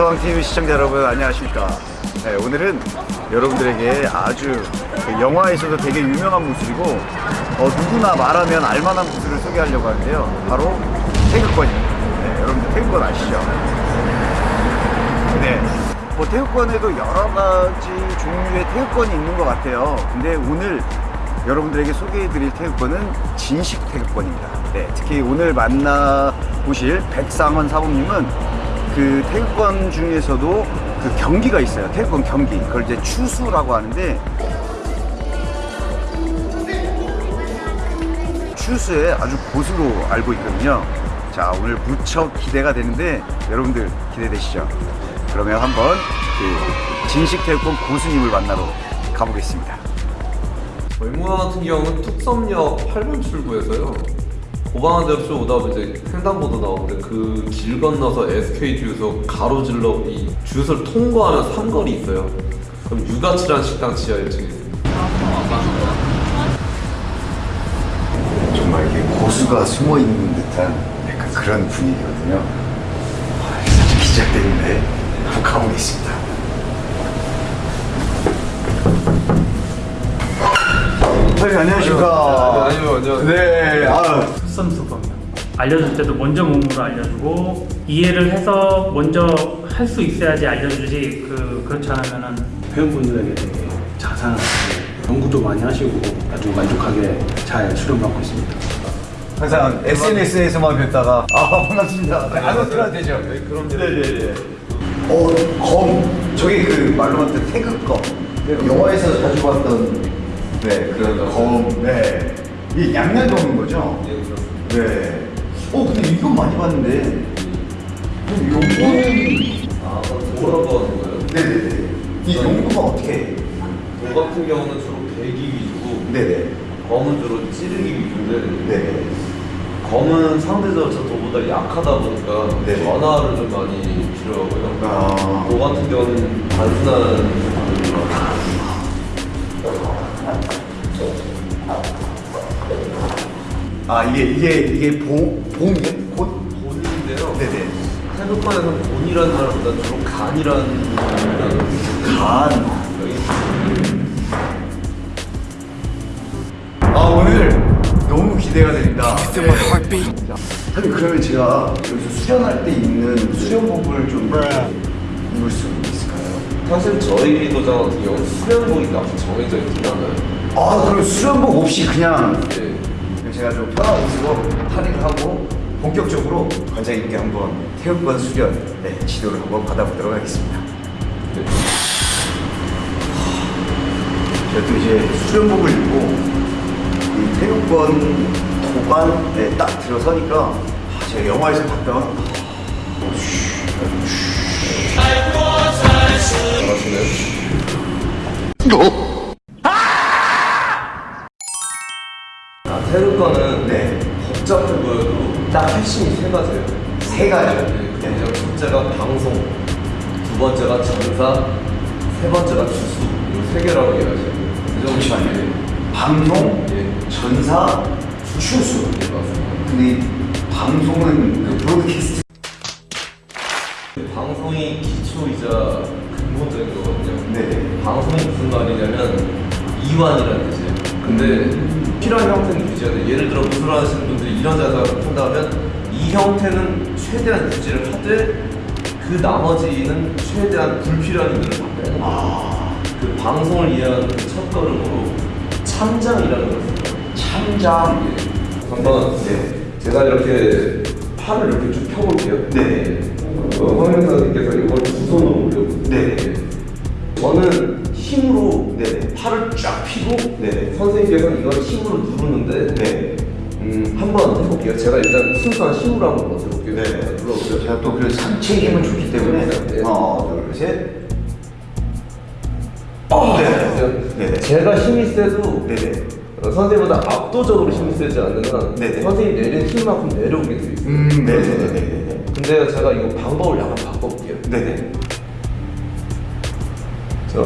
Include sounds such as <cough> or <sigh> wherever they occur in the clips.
마스터왕 TV 시청자 여러분 안녕하십니까? 네, 오늘은 여러분들에게 아주 그 영화에서도 되게 유명한 무술이고 어, 누구나 말하면 알만한 무술을 소개하려고 하는데요. 바로 태극권입니다. 네, 여러분들 태극권 아시죠? 네, 뭐 태극권에도 여러 가지 종류의 태극권이 있는 것 같아요. 근데 오늘 여러분들에게 소개해드릴 태극권은 진식 태극권입니다. 네, 특히 오늘 만나보실 백상원 사부님은 그 태극권 중에서도 그 경기가 있어요. 태극권 경기. 그걸 이제 추수라고 하는데 추수에 아주 고수로 알고 있거든요. 자, 오늘 무척 기대가 되는데 여러분들 기대되시죠? 그러면 한번 그 진식 태극권 고수님을 만나러 가보겠습니다. 외무관 같은 경우는 뚝섬역 8번 출구에서요. 고방대학교 오다 보면 이제 횡단보도 나오는데 그 길 건너서 SK 주유소 가로질러 이 주유소를 통과하면 삼거리 있어요. 그럼 유가치라는 식당 지하 1층에 있습니다. 정말 이게 고수가 숨어 있는 듯한 약간 그런 분위기거든요. 아, 기대되는데 한번 가보겠습니다. 선생님 안녕하십니까. 네, 아니요, 안녕하세요. 네, 아, 섭섭합니다. 알려줄 때도 먼저 몸으로 알려주고 이해를 해서 먼저 할 수 있어야지 알려주지 그 그렇지 않으면은 회원분들에게 되게 자상하게 연구도 많이 하시고 아주 만족하게 잘 수련받고 있습니다. 항상 SNS에서만 뵙다가 아 반갑습니다. 안으로 들어도 되죠? 네, 그럼요. 네네네. 어, 검. 저기 그 말로 하는 태극검. 영화에서 자주 봤던 네 그런 검. 네. 이게 양양검인 거죠? 예, 그렇습니다. 네. 어 근데 이건 많이 봤는데. 용도는 아, 뭐라고 하는 거예요? 네네네. 이 용도가 어떻게? 해요? 돌 같은 경우는 주로 배기 위주고 네네. 검은 주로 찌르기 위주인데 네네. 검은 상대적으로 저 돌보다 약하다 보니까 네. 전화를 좀 많이 필요하고요. 아. 도 같은 경우는 단순한 아 이게 이게 이게 보 봄이에요? 곧? 본인인데요. 네네. 태극권에서는 본이라는 말보다 주로 간이라는 간. 아 오늘 너무 기대가 됩니다. 자, 사장님 그러면 제가 여기서 수련할 때 입는 수련복을 좀 입을 수 있을까요? 사실 저희 도장 같은 경우는 수련복이 딱 정해져 있진 않아요. 아 그럼 수련복 없이 그냥 네. 제가 좀 편한 옷으로 할인을 하고 본격적으로 관장님께 한번 태극권 수련 네, 지도를 한번 받아보도록 하겠습니다. 네. 제가 또 이제 수련복을 입고 이 태극권 도관에 딱 들어서니까 아, 제가 영화에서 봤던 아, 방송, 예. 전사, 추수. 네, 맞습니다. 근데 이 방송은 그 브로드캐스트 방송이 기초이자 근본적인 거거든요. 네. 방송이 무슨 말이냐면 이완이라는 뜻이에요. 근데 필요한 형태는 돼. 예를 들어 무술 하시는 분들이 이런 자세를 한다면 이 형태는 최대한 유지를 하되 그 나머지는 최대한 불필요한 빼는 거예요. 아, 그 방송을 이해하는 그 첫 걸음으로 참장이라는 걸 써요. 참장. 예. 한번 네. 제가 이렇게 팔을 이렇게 쭉 펴볼게요. 네. 어, 황영사님께서 이걸 두 손으로 올려보세요. 네. 저는 힘으로 네. 팔을 쫙 펴고 네. 선생님께서는 이걸 힘으로 누르는데 네. 음, 한번 해볼게요. 제가 일단 순수한 힘으로 한번 먼저 해볼게요. 네. 눌러보세요. 제가 또그 상체 힘은 좋기 때문에 네. 하나, 둘, 셋. 어, 네. 네. 제가 힘이 세도 네네. 어, 선생님보다 압도적으로 힘이 세지 한 네네. 선생님이 내린 힘만큼 내려오게 돼 있어요. 음, 네네네네. 근데 제가 이거 방법을 약간 바꿔볼게요. 네네. 자,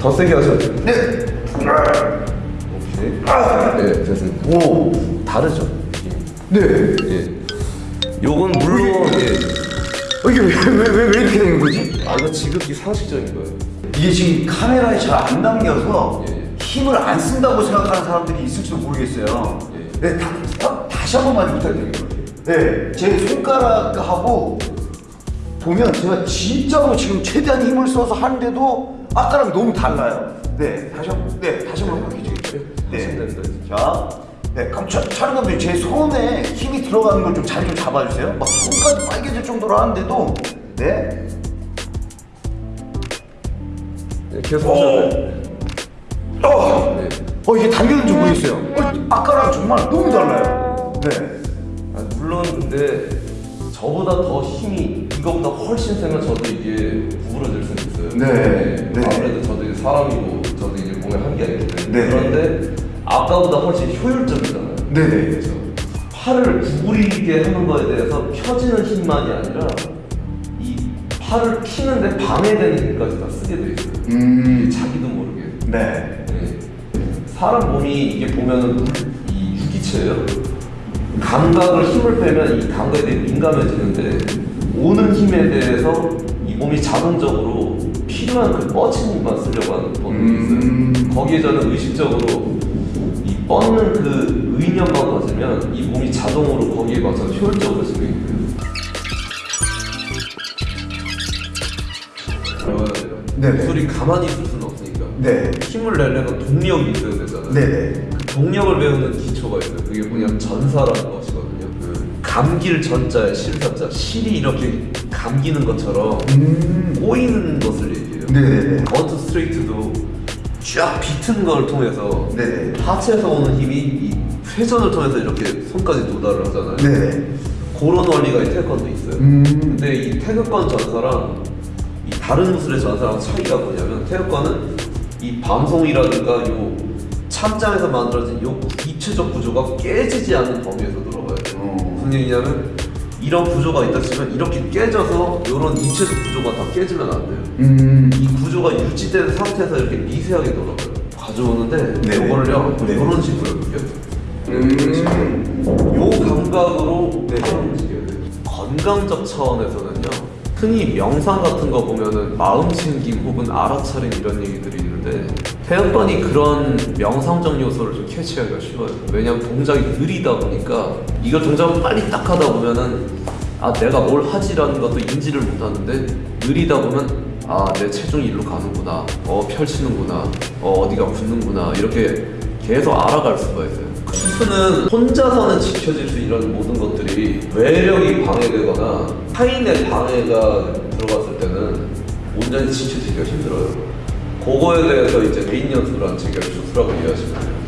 더 세게 하셔도 돼요. 네. 혹시? 네, 됐습니다. 오. 다르죠? 네. 예. 요건 물론 예. 어, 이게 왜, 왜, 왜, 왜 이렇게 된 거지? 아 이거 지극히 상식적인 거예요. 이게 지금 카메라에 잘 안 담겨서 예, 예. 힘을 안 쓴다고 생각하는 사람들이 있을지도 모르겠어요. 예. 네, 다, 다, 다시 한 번만 부탁드립니다. 네, 제 손가락하고 보면 제가 진짜로 지금 최대한 힘을 써서 하는데도 아까랑 너무 달라요. 네, 다시 한 번, 네, 다시 한번 해주세요. 됩니다. 자, 네, 그럼 차, 촬영 감독님 제 손에 힘이 들어가는 걸 좀 잘 좀 잡아주세요. 막 손까지 빨개질 정도로 하는데도 네, 네, 계속 하셔야 돼요. 어, 네. 어 이게 당겼는지 모르겠어요. 어, 아까랑 정말 너무 달라요. 네. 아, 물론 근데 저보다 더 힘이 이거보다 훨씬 세면 저도 이게 구부러질 수 있어요. 네, 네. 아무래도 저도 이제 사람이고 저도 이제 몸에 한계가 있기 때문에 네. 그런데 아까보다 훨씬 효율적이잖아요. 네네. 그렇죠. 팔을 구부리게 하는 거에 대해서 펴지는 힘만이 아니라 이 팔을 피는데 방해되는 힘까지 다 쓰게 돼 있어요. 음. 자기도 모르게. 네. 네. 사람 몸이 이게 보면은 이 유기체예요. 감각을 힘을 빼면 이 감각에 대해 민감해지는데 오는 힘에 대해서 이 몸이 자동적으로 필요한 그 뻗친 힘만 쓰려고 하는 본능이 음. 있어요. 거기에 저는 의식적으로 이 뻗는 그 의념만 가지면 이 몸이 자동으로 거기에 맞춰서 효율적으로 진행이 돼요. 네네. 소리 가만히 있을 수는 없으니까. 네. 힘을 내려면 동력이 있어야 되잖아요. 네네. 그 동력을 배우는 기초가 있어요. 그게 뭐냐면 전사라는 것이거든요. 그 감길 전자에 실사자, 실이 이렇게 감기는 것처럼 음. 꼬이는 것을 얘기해요. 네네네. 원투 스트레이트도 쫙 비튼 걸 통해서 네네. 하체에서 오는 힘이 이 회전을 통해서 이렇게 손까지 도달을 하잖아요. 네네. 그런 원리가 이 태권도 있어요. 음. 근데 이 태극권 전사랑 이 다른 무술의 전사랑 차이가 뭐냐면 태극권은 이 방송이라든가 요 참장에서 만들어진 요 입체적 구조가 깨지지 않는 범위에서 들어가요. 어. 무슨 얘기냐면 이런 구조가 있다 치면 이렇게 깨져서 이런 입체적 구조가 다 깨지면 안 돼요. 음. 이 구조가 유지된 상태에서 이렇게 미세하게 돌아가요. 가져오는데 네네. 요거를요 네. 이런 식으로 이렇게 음. 요 감각으로. 팔을 움직여야 돼요. 건강적 차원에서는요. 흔히 명상 같은 거 보면은 마음 챙김 혹은 알아차림 이런 얘기들이 있는데 태연번이 그런 명상적 요소를 좀 캐치하기가 쉬워요. 왜냐면 동작이 느리다 보니까 이걸 동작을 빨리 딱 하다 보면은 아 내가 뭘 하지라는 것도 인지를 못하는데 느리다 보면 아 내 체중이 일로 가는구나. 어 펼치는구나. 어 어디가 붙는구나. 이렇게 계속 알아갈 수가 있어요 수는 혼자서는 지켜질 수 있는 모든 것들이 외력이 방해되거나 타인의 방해가 들어갔을 때는 온전히 지켜지기가 힘들어요 그거에 대해서 이제 개인 연습을 한 체계를 수술하고 이해하시면 돼요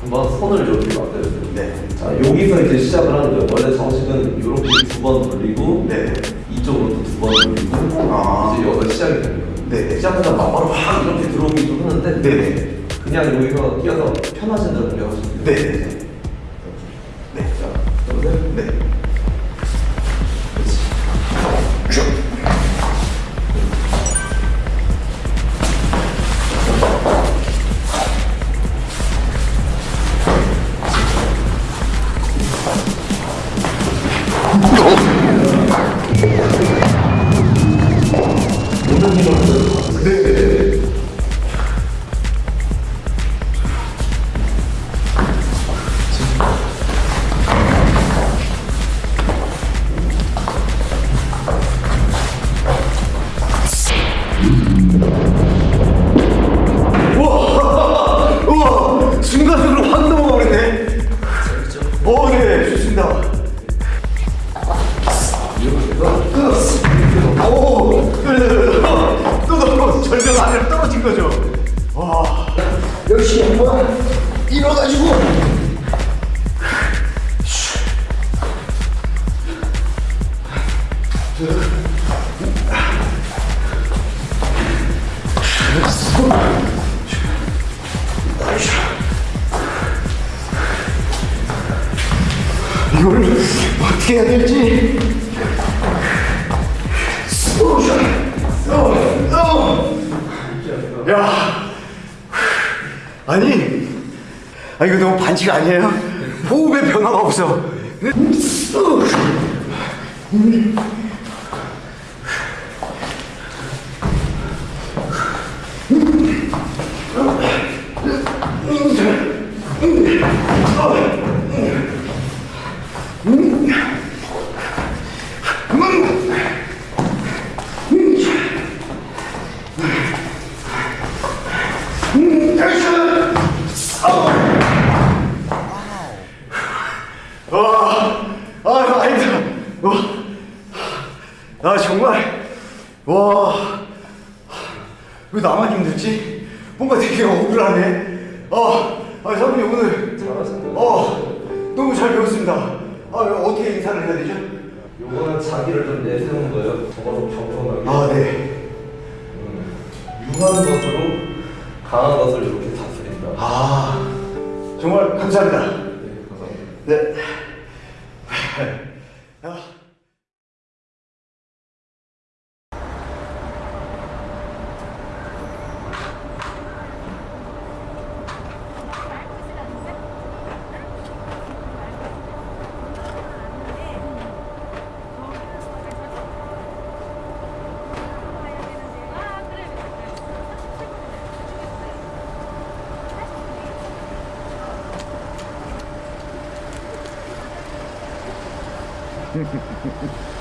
한번 손을 이렇게 만들어요 네. 자 여기서 이제 시작을 하는 거예요 원래 정식은 이렇게 두 번 돌리고 네. 이쪽으로 두 번 돌리고 아. 이제 여기가 시작이 거예요 네. 시작하다 막 바로 확 이렇게 들어오기도 하는데 네네. 그냥 여기서 뛰어서 편하신 대로 하시면 돼요 네네. 네. 자, 그러면 네. 일어가지고. 이걸 어떻게 해야 될지. 야, 아니, 아 이거 너무 반칙 아니에요? 호흡에 변화가 없어 와, 왜 나만 힘들지? 뭔가 되게 억울하네. 아, 아, 선배님 오늘 잘하신다. 어, 너무 잘 배웠습니다. 아, 어떻게 인사를 해야 되죠? 요거는 자기를 좀 내세운 거예요. 좀 겸손하게. 아, 네. 유한 것으로 강한 것을 이렇게 다스린다. 아, 정말 감사합니다. 네, 감사합니다. 네. <laughs> 아. Ha, ha, ha, ha, ha.